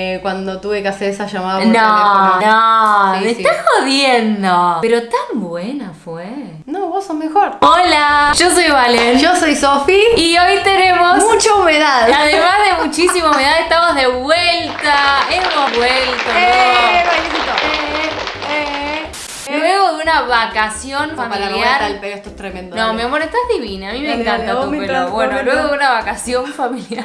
eh, cuando tuve que hacer esa llamada por No, teléfono. no, Sí, me sí. estás jodiendo. Pero tan buena fue. No, vos sos mejor. Hola, yo soy Valen. Yo soy Sofi. Y hoy tenemos. Mucha humedad. Además de muchísima humedad, estamos de vuelta. Hemos vuelto. ¡Eh. ¡Eh, eh! Luego de una vacación familiar. al pelo, esto es tremendo. No, mi amor, estás divina. A mí me encanta tu pelo. Bueno, luego de una vacación familiar.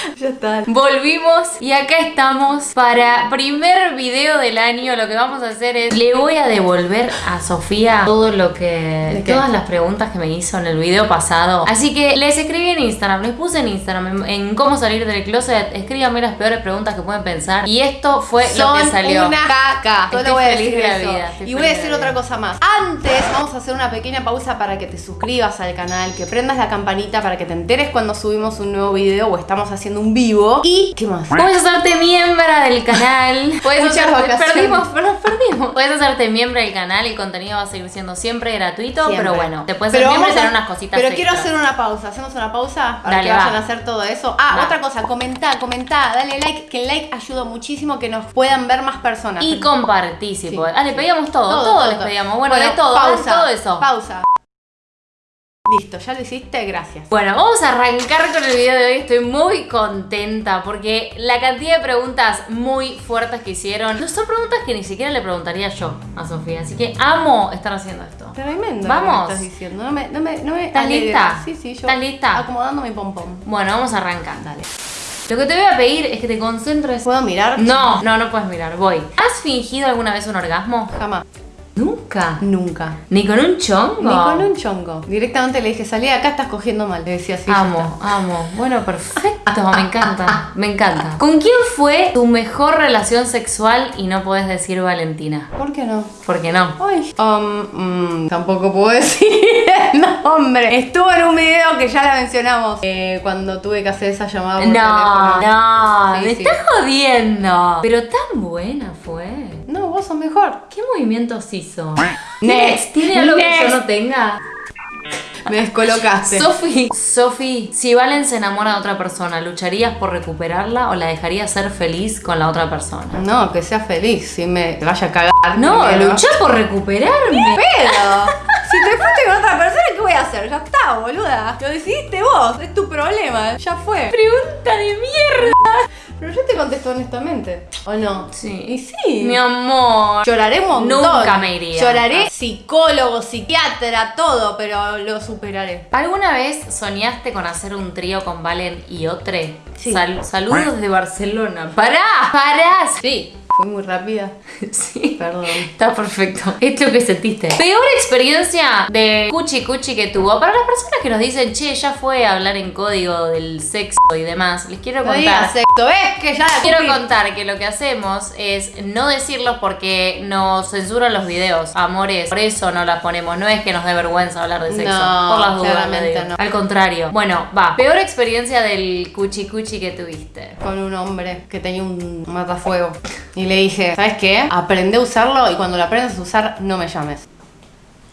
Ya está. Volvimos y acá estamos para primer video del año. Lo que vamos a hacer es le voy a devolver a Sofía todo lo que todas las preguntas que me hizo en el video pasado. Así que les escribí en Instagram, les puse en Instagram en, en cómo salir del closet. Escríbanme las peores preguntas que pueden pensar y esto fue Son lo que salió. una caca. Estoy voy a decir de la eso. vida, Y voy a decir de otra cosa más. Antes vamos a hacer una pequeña pausa para que te suscribas al canal, que prendas la campanita para que te enteres cuando subimos un nuevo video o estamos haciendo un vivo. ¿Y qué más? Puedes hacerte miembro del canal. Puedes Muchas hacerte- vacaciones. perdimos, perdimos. Puedes hacerte miembro del canal. El contenido va a seguir siendo siempre gratuito. Siempre. Pero bueno, te puedes Pero ser miembro y tener unas cositas Pero quiero hacer una pausa. ¿Hacemos una pausa? Para Dale, que vayan va. a hacer todo eso. Ah, Va. otra cosa. Comentá, comentá. Dale like. Que el like ayuda muchísimo que nos puedan ver más personas. Y compartí si Sí, podés. Ah, le pedíamos todo, todo, les pedíamos. Bueno, de todo, pausa, todo eso. Pausa. Listo, ¿ya lo hiciste? Gracias. Bueno, vamos a arrancar con el video de hoy. Estoy muy contenta porque la cantidad de preguntas muy fuertes que hicieron no son preguntas que ni siquiera le preguntaría yo a Sofía. Así que amo estar haciendo esto. Tremendo. Vamos. Lo que estás diciendo. No me, no me, no me ¿Estás lista? Sí, sí, yo. ¿Estás lista? Acomodando mi pompón. Bueno, vamos a arrancar. Dale. Lo que te voy a pedir es que te concentres. ¿Puedo mirar? No, no, no puedes mirar. Voy. ¿Has fingido alguna vez un orgasmo? Jamás. Nunca. Nunca. ¿Ni con un chongo? Ni con un chongo. Directamente le dije, salí de acá, estás cogiendo mal. Le decía así. Amo, amo. Bueno, perfecto, me encanta, me encanta. ¿Con quién fue tu mejor relación sexual y no podés decir Valentina? ¿Por qué no? ¿Por qué no? Ay. Um, mm, tampoco puedo decir el nombre. Estuvo en un video que ya la mencionamos. eh, cuando tuve que hacer esa llamada por No, teléfono. no, Sí, me sí. estás jodiendo. Pero tan buena fue. No, vos sos mejor. ¿Qué movimientos hizo? Next. ¿Tiene algo que yo no tenga? Me descolocaste. Sofi, Sofi, si Valen se enamora de otra persona, ¿lucharías por recuperarla o la dejarías ser feliz con la otra persona? no, que sea feliz. Si me vaya a cagar. No, luchá por recuperarme. Pero, si te fuiste con otra persona, ¿qué voy a hacer? Ya está, boluda. Lo decidiste vos, es tu problema, ya fue. Pregunta de mierda. Pero yo te contesto honestamente, ¿o no? Sí. Y sí. Mi amor. Lloraré un montón. Nunca me iría. Lloraré psicólogo, psiquiatra, todo, pero lo superaré. ¿Alguna vez soñaste con hacer un trío con Valen y Otre? Sí. Sal- saludos de Barcelona. ¡Pará! ¡Pará! Sí, fue muy rápida. Sí. Perdón. Está perfecto. Es lo que sentiste. Peor experiencia de cuchi cuchi que tuvo. Para las personas que nos dicen, che, ya fue a hablar en código del sexo y demás, les quiero No contar. sexo, ¿ves? Que ya la Quiero contar que lo que hacemos es no decirlos porque nos censuran los videos. Amores, por eso no las ponemos. No es que nos dé vergüenza hablar de sexo. No, por las dudas, no. Al contrario. Bueno, va. Peor experiencia del cuchi cuchi que tuviste. Con un hombre que tenía un matafuego. Y le dije, ¿sabes qué? Aprende a usarlo y cuando lo aprendas a usar, no me llames.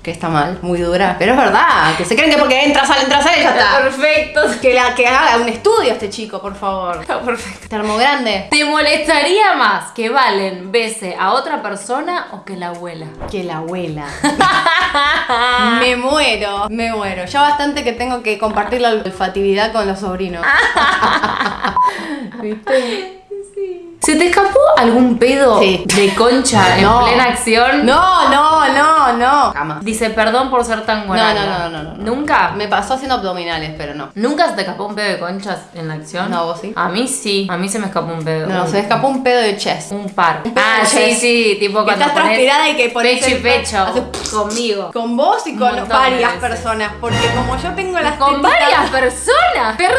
Que está mal, muy dura. Pero es verdad, que se creen que porque entra, sale, entra, sale, ya está. perfecto. Que, la, que haga un estudio este chico, por favor. Está perfecto. Termo grande. ¿Te molestaría más que Valen bese a otra persona o que la abuela? Que la abuela. me muero, me muero. Ya bastante que tengo que compartir la olfatividad con los sobrinos. ¿Viste? ¿Se te escapó algún pedo Sí. de concha en plena acción? No, no, no, no. Jamás. Dice perdón por ser tan buena. no, no, no, no, no. ¿Nunca? Me pasó haciendo abdominales, pero no. ¿Nunca se te escapó un pedo de conchas en la acción? No, ¿vos sí? A mí sí. A mí se me escapó un pedo. No, un, se me escapó un pedo de chest. un par. Un Ah, sí, chest. sí. Tipo Que cuando estás transpirada y que pones pecho y pecho hace- conmigo. Con vos y con varias personas. Porque como yo tengo las Con varias personas. Perdón,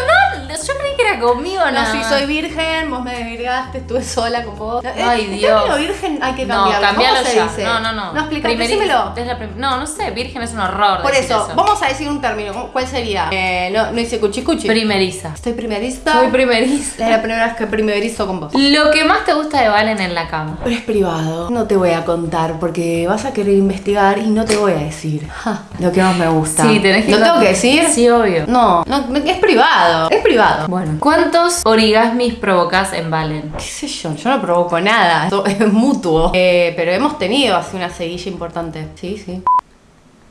conmigo, No, si más. soy virgen, vos me desvirgaste, estuve sola con vos. Ay, el Dios. término virgen hay que No, cambiarlo. ¿Cómo se ya. dice? No, no, no. No, explica, decímelo. no, no sé, virgen es un horror. Por decir eso, vamos a decir un término. ¿Cuál sería? Eh, no, no hice cuchi cuchi. Primeriza. Estoy primerista. Soy primeriza. Es la primera vez que primerizo con vos. Lo que más te gusta de Valen en la cama. Pero es privado. No te voy a contar porque vas a querer investigar y no te voy a decir Ja, lo que más me gusta. Sí, tenés que ¿Lo tengo que decir? Sí, obvio. No, no, es privado. Es privado. Bueno, ¿cuántos origasmis provocas en Valen? ¿Qué sé yo? Yo no provoco nada. Esto es mutuo. Eh, pero hemos tenido así una seguilla importante. Sí, sí.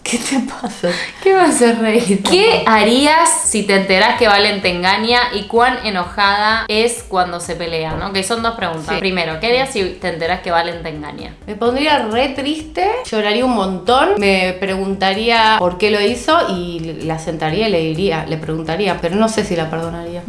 ¿Qué te pasa? ¿Qué va a hacer reír? ¿Qué harías si te enterás que Valen te engaña y cuán enojada es cuando se pelea, ¿no? Que son dos preguntas. Sí. Primero, ¿qué harías si te enterás que Valen te engaña? Me pondría re triste, lloraría un montón, me preguntaría por qué lo hizo y la sentaría y le diría, le preguntaría, pero no sé si la perdonaría.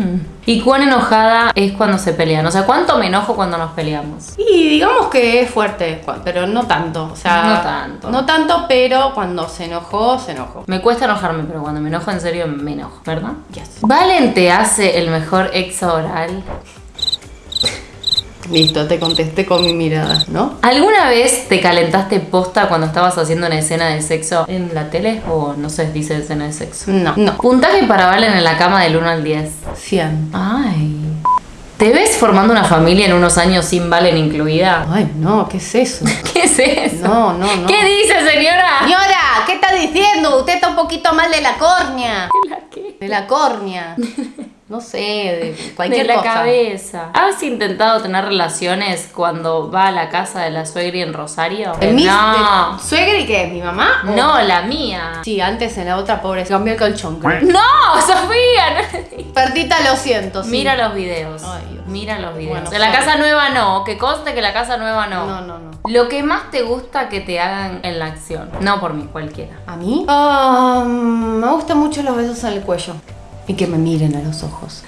¿Y cuán enojada es cuando se pelean? O sea, ¿cuánto me enojo cuando nos peleamos? Y digamos que es fuerte, pero no tanto. O sea, No tanto. No tanto, pero cuando se enojó, se enojó. Me cuesta enojarme, pero cuando me enojo en serio me enojo, ¿verdad? Yes. ¿Valen te hace el mejor exo oral? Listo, te contesté con mi mirada, ¿no? ¿Alguna vez te calentaste posta cuando estabas haciendo una escena de sexo en la tele? O no sé, dice escena de sexo. No, no. Puntaje para Valen en la cama del 1 al 10. 100. Ay. ¿Te ves formando una familia en unos años sin Valen incluida? Ay, no, ¿qué es eso? ¿Qué es eso? No, no, no. ¿Qué dice, señora? Señora, ¿qué está diciendo? Usted está un poquito mal de la córnea. ¿La qué? De la córnea. No sé, de cualquier de la cosa. cabeza. ¿Has intentado tener relaciones cuando va a la casa de la suegra en Rosario? ¿El mis no. de- ¿Suegra y qué? ¿Mi mamá? ¿O- No, la mía. Sí, antes en la otra pobre se cambió el colchón. creo. No, Sofía. no. Perdita, lo siento. sí. Mira los videos. Ay, Dios. Mira los videos. Bueno, de la casa nueva no. Que conste que la casa nueva no. No, no, no. Lo que más te gusta que te hagan en la acción. No por mí, cualquiera. ¿A mí? Ah, me gustan mucho los besos en el cuello. Y que me miren a los ojos.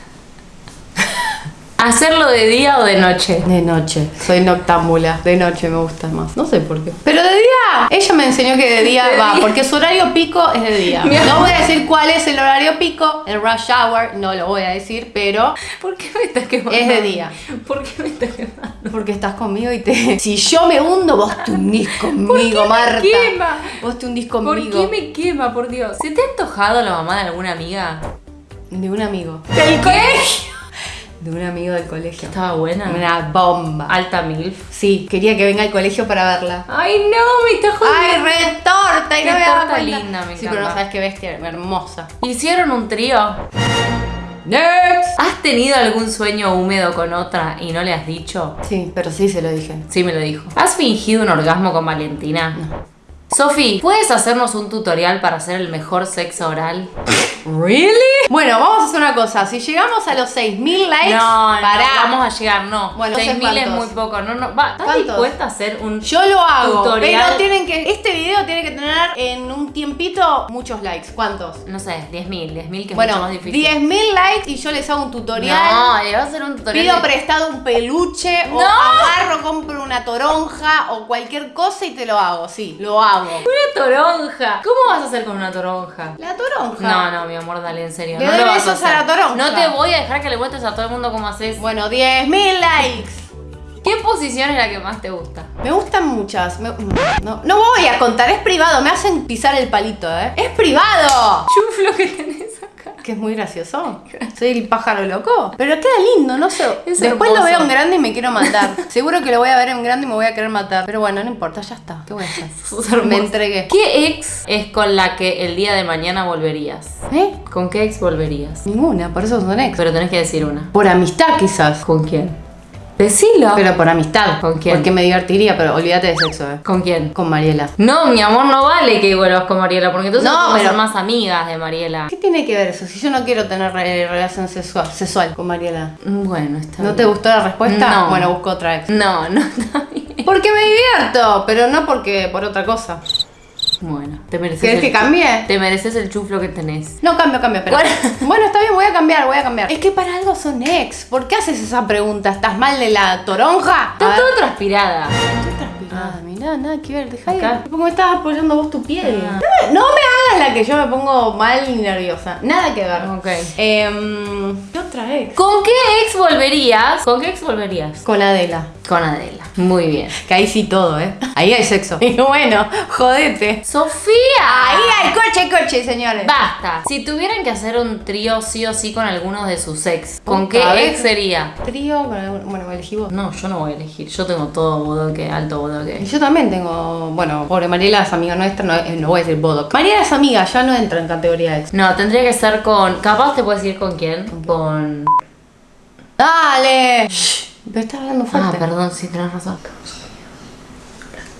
¿Hacerlo de día o de noche? De noche. Soy noctámbula. De noche me gusta más. No sé por qué. Pero de día. Ella me enseñó que de día De va. día. Porque su horario pico es de día. No voy a decir cuál es el horario pico. El rush hour. No lo voy a decir. Pero ¿Por qué me estás quemando? Es de día. ¿Por qué me estás quemando? porque estás conmigo y te. Si yo me hundo, vos te hundís conmigo, ¿Por qué me Marta. quema? Vos te hundís ¿Por conmigo. qué me quema, por Dios? ¿Se te ha antojado la mamá de alguna amiga? De un amigo. ¿Del colegio? De un amigo del colegio. Estaba buena. Una bomba. Alta milf. Sí, quería que venga al colegio para verla. Ay, no, me está ¡Ay, jodiendo. re torta! Y no me torta linda, me Sí, pero no sabes qué bestia hermosa. ¿Hicieron un trío? Next. ¿Has tenido algún sueño húmedo con otra y no le has dicho? Sí, pero sí se lo dije. Sí, me lo dijo. ¿Has fingido un orgasmo con Valentina? Sofi, ¿puedes hacernos un tutorial para hacer el mejor sexo oral? ¿Really? Bueno, vamos a hacer una cosa. Si llegamos a los 6000 likes, No, no, pará. vamos a llegar, no. Bueno, no sé 6.000 es muy poco. No, no, va, ¿Estás dispuesta a hacer un Yo lo hago, tutorial? pero tienen que este video tiene que tener en un tiempito muchos likes. ¿Cuántos? No sé, 10.000, 10.000 que es mucho Bueno, más difícil. 10.000 likes y yo les hago un tutorial. No, le vas a hacer un tutorial. Pido de- prestado un peluche o ¡No! agarro, compro una toronja o cualquier cosa y te lo hago. Sí, lo hago. Una toronja. ¿Cómo vas a hacer con una toronja? La toronja. No, no, mi amor, dale, en serio. Le no doy besos a hacer. la toronja. No te voy a dejar que le muestres a todo el mundo cómo haces. Bueno, 10.000 likes. ¿Qué posición es la que más te gusta? Me gustan muchas. Me- no, no voy a contar, es privado. Me hacen pisar el palito, ¿eh? ¡Es privado! Chuflo que tenés. Que es muy gracioso. Soy el pájaro loco. Pero queda lindo, no sé. Es Después hermoso. lo veo en grande y me quiero matar. Seguro que lo voy a ver en grande y me voy a querer matar. Pero bueno, no importa, ya está. ¿Qué voy a hacer? Me entregué. ¿Qué ex es con la que el día de mañana volverías? ¿Eh? ¿Con qué ex volverías? Ninguna, por eso son ex. Pero tenés que decir una. Por amistad quizás. ¿Con quién? Decilo. Pero por amistad. ¿Con quién? Porque me divertiría, pero olvídate de sexo, ¿eh? ¿Con quién? Con Mariela. No, mi amor, no vale que vuelvas con Mariela, porque entonces No, a pero- ser más amigas de Mariela. ¿Qué tiene que ver eso? Si yo no quiero tener eh, relación sexual, sexual con Mariela. Bueno, está ¿No bien. te gustó la respuesta? No. Bueno, busco otra ex. No, no está bien. Porque me divierto, pero no porque por otra cosa. Bueno, te mereces. ¿Querés el que cambie? Te mereces el chuflo que tenés. No, cambio, cambio, pero. Bueno. Bueno, está bien, voy a cambiar, voy a cambiar. Es que para algo son ex. ¿Por qué haces esa pregunta? ¿Estás mal de la toronja? Estás toda transpirada. Estoy transpirada, mirá, nada que ver, dejá de. Me estás apoyando vos tu piel. Ah. No, me, no me hagas la que yo me pongo mal y nerviosa. Nada que ver. Ok. Em, ¿Qué otra ex? ¿Con qué ex volverías? ¿Con qué ex volverías? Con Adela. Con Adela. Muy bien. Que ahí sí todo, ¿eh? Ahí hay sexo. Y bueno, jodete. Sofía. Ahí hay coche, coche, señores. Basta. Si tuvieran que hacer un trío sí o sí con algunos de sus ex, ¿con qué ex sería? Trío, con algún- bueno, me elegí vos. No, yo no voy a elegir. Yo tengo todo bodoque, alto Y bodoque. yo también tengo, bueno, pobre Mariela es amiga nuestra, no, eh, no voy a decir bodoc. Mariela es amiga, ya no entra en categoría ex. No, tendría que ser con. Capaz te puedes ir con quién? Con. ¡Dale! Shh, pero estás hablando Ah, fuerte. perdón, sí, tenés razón.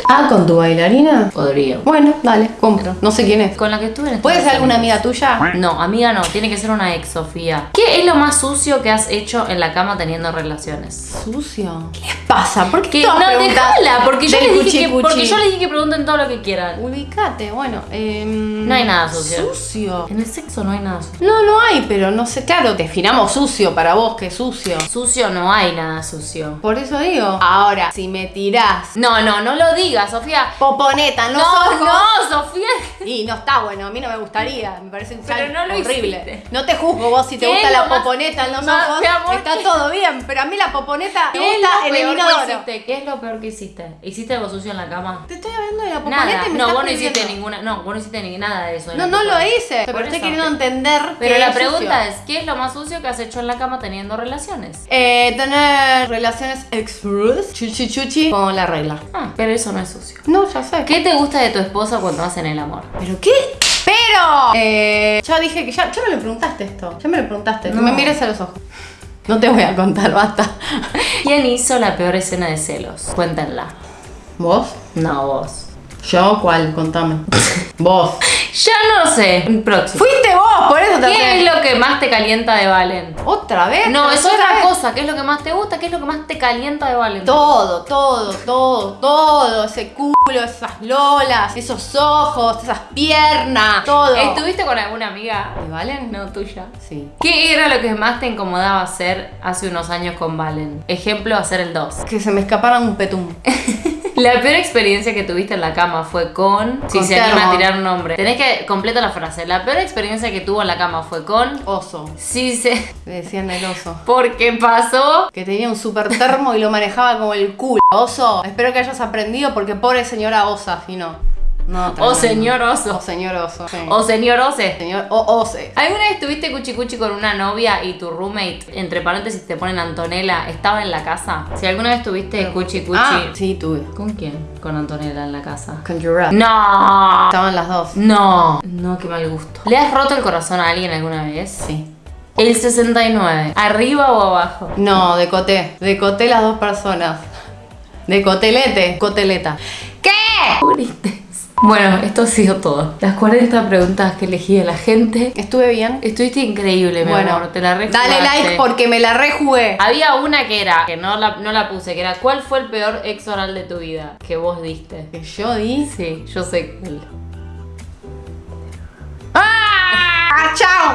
Ah, ¿con tu bailarina? Podría. Bueno, dale, compro. No sé quién es. Con la que estuve en ¿Puede ser alguna amiga tuya? No, amiga no, tiene que ser una ex Sofía. ¿Qué es lo más sucio que has hecho en la cama teniendo relaciones? Sucio. ¿Qué les pasa? ¿Por qué Que, no, déjala, porque yo, les dije que, porque yo les dije que pregunten todo lo que quieran. Ubicate, bueno. em, No hay nada sucio. Sucio. En el sexo no hay nada sucio. No, no hay, pero no sé, claro, definamos sucio para vos, que sucio. Sucio no hay nada sucio. Por eso digo. Ahora, si me tirás No, no, no lo digas, Sofía. poponeta los No, ojos. no, Sofía. Y no está bueno, a mí no me gustaría, me parece un Pero no lo horrible. hiciste. No te juzgo vos si te ¿Qué gusta la más- poponeta en los No, ojos, está ¿qué- todo bien, pero a mí la poponeta me ¿Qué es gusta el? ¿Qué es lo peor que hiciste? ¿Hiciste algo sucio en la cama? Te estoy hablando de la poponeta Nada. y me No, estás vos no hiciste ninguna. No, vos no hiciste ni nada de eso. No, no lo hice, pero estoy queriendo entender Pero la pregunta es, ¿qué es lo más sucio que has hecho en la cama teniendo relaciones? Eh, tener relaciones express, chuchi chuchi, con la regla. Ah, pero eso no es sucio. No, ya sé. ¿Qué te gusta de tu esposa cuando hacen el amor? ¿Pero qué? Pero, eh, ya dije que ya, ya me lo preguntaste esto. Ya me lo preguntaste. No. Me mires a los ojos. No te voy a contar, basta. ¿Quién hizo la peor escena de celos? Cuéntenla. ¿Vos? No, vos. ¿Yo? ¿Cuál? Contame. Vos. Ya no sé. Próximo. Fuiste vos, por eso te ¿Qué es lo que más te calienta de Valen? ¿Otra vez? No, es ¿Otra vez? cosa. ¿Qué es lo que más te gusta? ¿Qué es lo que más te calienta de Valen? Todo, todo, todo, todo. Ese culo, esas lolas, esos ojos, esas piernas, todo. ¿Estuviste con alguna amiga? ¿Y Valen? No, tuya. Sí. ¿Qué era lo que más te incomodaba hacer hace unos años con Valen? Ejemplo, hacer el 2. Que se me escapara un petum. La peor experiencia que tuviste en la cama fue con. Si Con se anima a tirar un nombre. Tenés que completa la frase. La peor experiencia que tuvo en la cama fue con. Oso. Si se. Le decían el oso. Porque pasó. Que tenía un super termo y lo manejaba como el culo. Oso, espero que hayas aprendido porque pobre señora osa, si no. No, O señor oso. O señor oso. sí. O señor ose. señor o ose. ¿Alguna vez estuviste cuchi cuchi con una novia y tu roommate, entre paréntesis te ponen Antonella, estaba en la casa? Si alguna vez tuviste cuchi cuchi. Ah, sí, tuve. ¿Con quién? Con Antonella en la casa. Con Giraffe. No. Estaban las dos. No. No, qué mal gusto. ¿Le has roto el corazón a alguien alguna vez? Sí. El 69. ¿Arriba o abajo? No, decoté. Decoté las dos personas. Decotelete. Coteleta. ¿Qué? Purites. Bueno, esto ha sido todo. Las 40 preguntas que elegí de la gente. ¿Estuve bien? Estuviste increíble, mi bueno, amor. Te la dale rejugaste. like porque me la rejugué. Había una que era, que no la, no la puse, que era ¿Cuál fue el peor ex oral de tu vida? Que vos diste. Que yo di. Sí, yo sé. ¡Ah! ¡Chao!